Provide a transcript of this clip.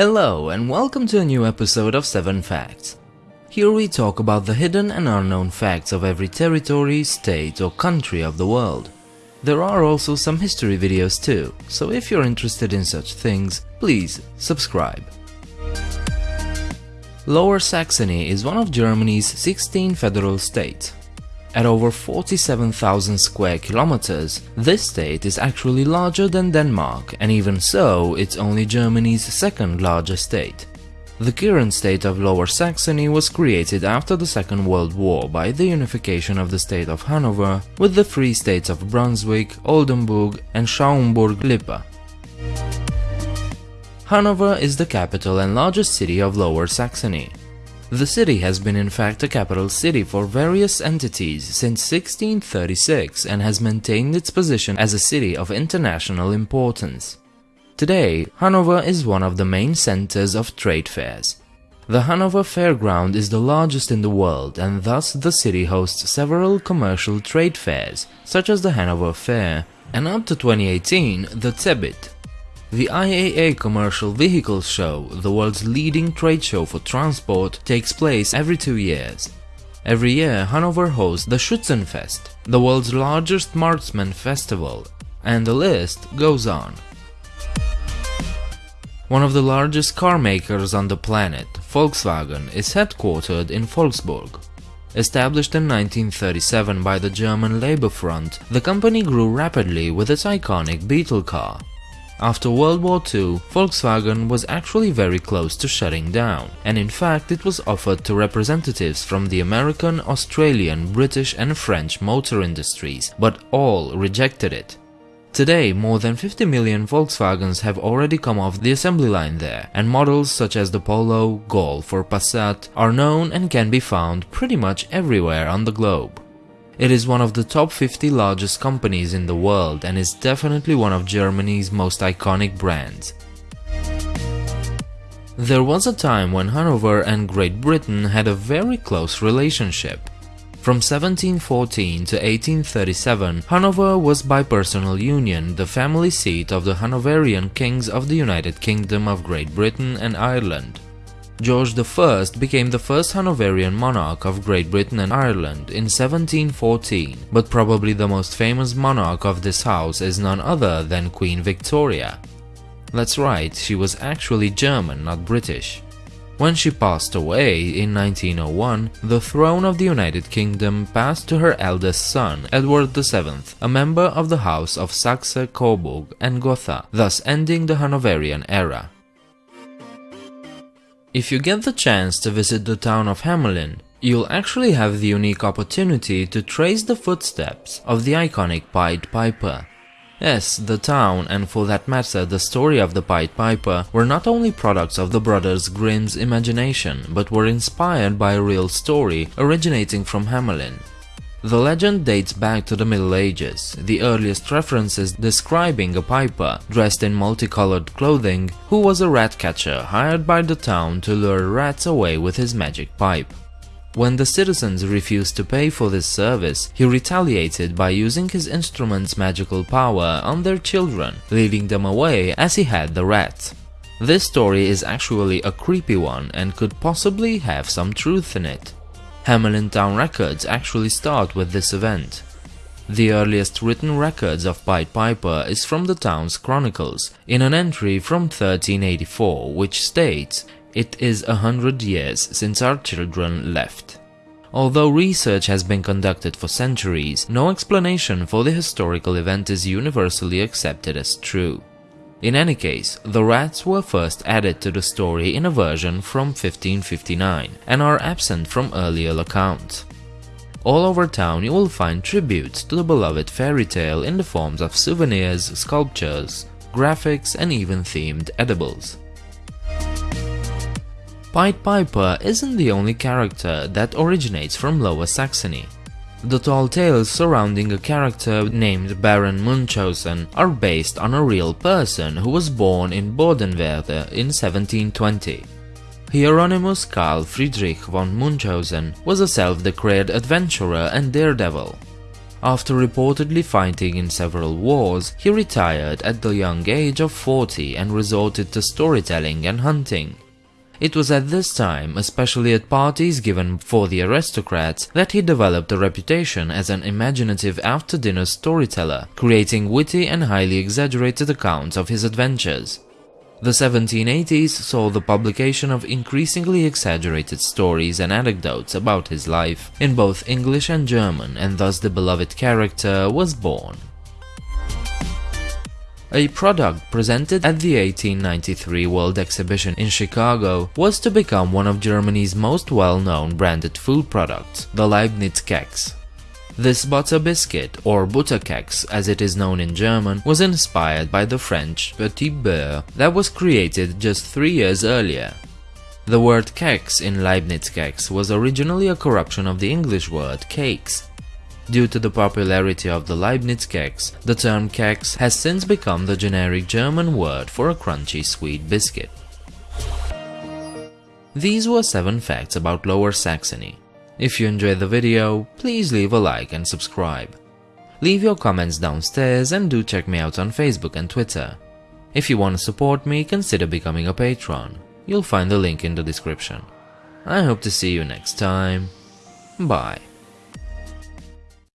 Hello and welcome to a new episode of 7 Facts. Here we talk about the hidden and unknown facts of every territory, state or country of the world. There are also some history videos too, so if you're interested in such things, please subscribe. Lower Saxony is one of Germany's 16 federal states. At over 47,000 square kilometers, this state is actually larger than Denmark and even so, it's only Germany's second largest state. The current state of Lower Saxony was created after the Second World War by the unification of the state of Hanover with the free states of Brunswick, Oldenburg and Schaumburg-Lippe. Hanover is the capital and largest city of Lower Saxony. The city has been in fact a capital city for various entities since 1636 and has maintained its position as a city of international importance. Today, Hanover is one of the main centers of trade fairs. The Hanover Fairground is the largest in the world and thus the city hosts several commercial trade fairs, such as the Hanover Fair, and up to 2018 the CeBIT, the IAA Commercial Vehicles Show, the world's leading trade show for transport, takes place every two years. Every year, Hanover hosts the Schützenfest, the world's largest marksman festival, and the list goes on. One of the largest car makers on the planet, Volkswagen, is headquartered in Wolfsburg. Established in 1937 by the German Labour Front, the company grew rapidly with its iconic Beetle car, after World War II, Volkswagen was actually very close to shutting down, and in fact it was offered to representatives from the American, Australian, British and French motor industries, but all rejected it. Today, more than 50 million Volkswagens have already come off the assembly line there, and models such as the Polo, Golf or Passat are known and can be found pretty much everywhere on the globe. It is one of the top 50 largest companies in the world and is definitely one of Germany's most iconic brands. There was a time when Hanover and Great Britain had a very close relationship. From 1714 to 1837, Hanover was by personal union the family seat of the Hanoverian kings of the United Kingdom of Great Britain and Ireland. George I became the first Hanoverian monarch of Great Britain and Ireland in 1714, but probably the most famous monarch of this house is none other than Queen Victoria. That's right, she was actually German, not British. When she passed away in 1901, the throne of the United Kingdom passed to her eldest son, Edward VII, a member of the House of Saxe-Coburg and Gotha, thus ending the Hanoverian era. If you get the chance to visit the town of Hamelin, you'll actually have the unique opportunity to trace the footsteps of the iconic Pied Piper. Yes, the town, and for that matter the story of the Pied Piper, were not only products of the brothers Grimm's imagination, but were inspired by a real story originating from Hamelin. The legend dates back to the Middle Ages, the earliest references describing a piper dressed in multicolored clothing who was a rat catcher hired by the town to lure rats away with his magic pipe. When the citizens refused to pay for this service, he retaliated by using his instrument's magical power on their children, leading them away as he had the rats. This story is actually a creepy one and could possibly have some truth in it. Hamelin Town records actually start with this event. The earliest written records of Pied Piper is from the town's chronicles, in an entry from 1384 which states, it is a hundred years since our children left. Although research has been conducted for centuries, no explanation for the historical event is universally accepted as true. In any case, the rats were first added to the story in a version from 1559 and are absent from earlier accounts. All over town you will find tributes to the beloved fairy tale in the forms of souvenirs, sculptures, graphics and even themed edibles. Pied Piper isn't the only character that originates from Lower Saxony. The tall tales surrounding a character named Baron Munchausen are based on a real person who was born in Bodenwerder in 1720. Hieronymus Karl Friedrich von Munchausen was a self-declared adventurer and daredevil. After reportedly fighting in several wars, he retired at the young age of 40 and resorted to storytelling and hunting. It was at this time, especially at parties given for the aristocrats, that he developed a reputation as an imaginative after-dinner storyteller, creating witty and highly exaggerated accounts of his adventures. The 1780s saw the publication of increasingly exaggerated stories and anecdotes about his life in both English and German, and thus the beloved character was born. A product presented at the 1893 World Exhibition in Chicago was to become one of Germany's most well-known branded food products, the Leibniz Keks. This butter biscuit, or Butterkeks as it is known in German, was inspired by the French Petit Beurre that was created just three years earlier. The word keks in Leibniz Keks was originally a corruption of the English word cakes, Due to the popularity of the Leibniz keks, the term keks has since become the generic German word for a crunchy sweet biscuit. These were 7 facts about Lower Saxony. If you enjoyed the video, please leave a like and subscribe. Leave your comments downstairs and do check me out on Facebook and Twitter. If you want to support me, consider becoming a patron. You'll find the link in the description. I hope to see you next time. Bye.